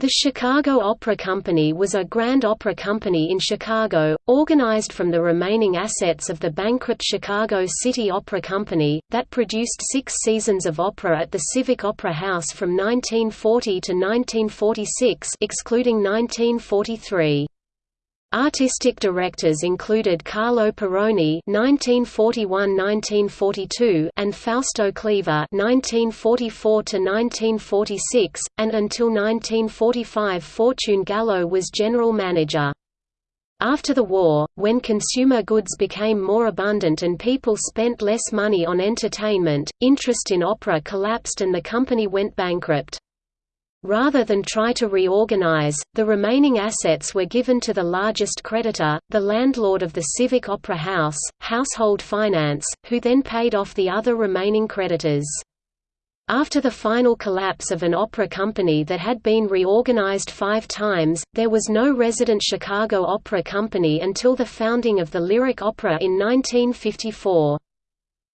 The Chicago Opera Company was a grand opera company in Chicago, organized from the remaining assets of the bankrupt Chicago City Opera Company, that produced six seasons of opera at the Civic Opera House from 1940 to 1946 excluding 1943. Artistic directors included Carlo Peroni (1941–1942) and Fausto Cleva (1944–1946), and until 1945 Fortune Gallo was general manager. After the war, when consumer goods became more abundant and people spent less money on entertainment, interest in opera collapsed and the company went bankrupt. Rather than try to reorganize, the remaining assets were given to the largest creditor, the landlord of the Civic Opera House, Household Finance, who then paid off the other remaining creditors. After the final collapse of an opera company that had been reorganized five times, there was no resident Chicago Opera Company until the founding of the Lyric Opera in 1954.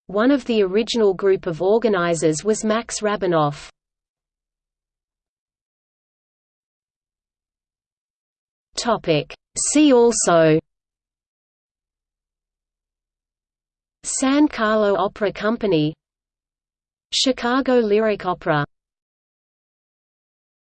One of the original group of organizers was Max Rabinoff. Topic. See also San Carlo Opera Company Chicago Lyric Opera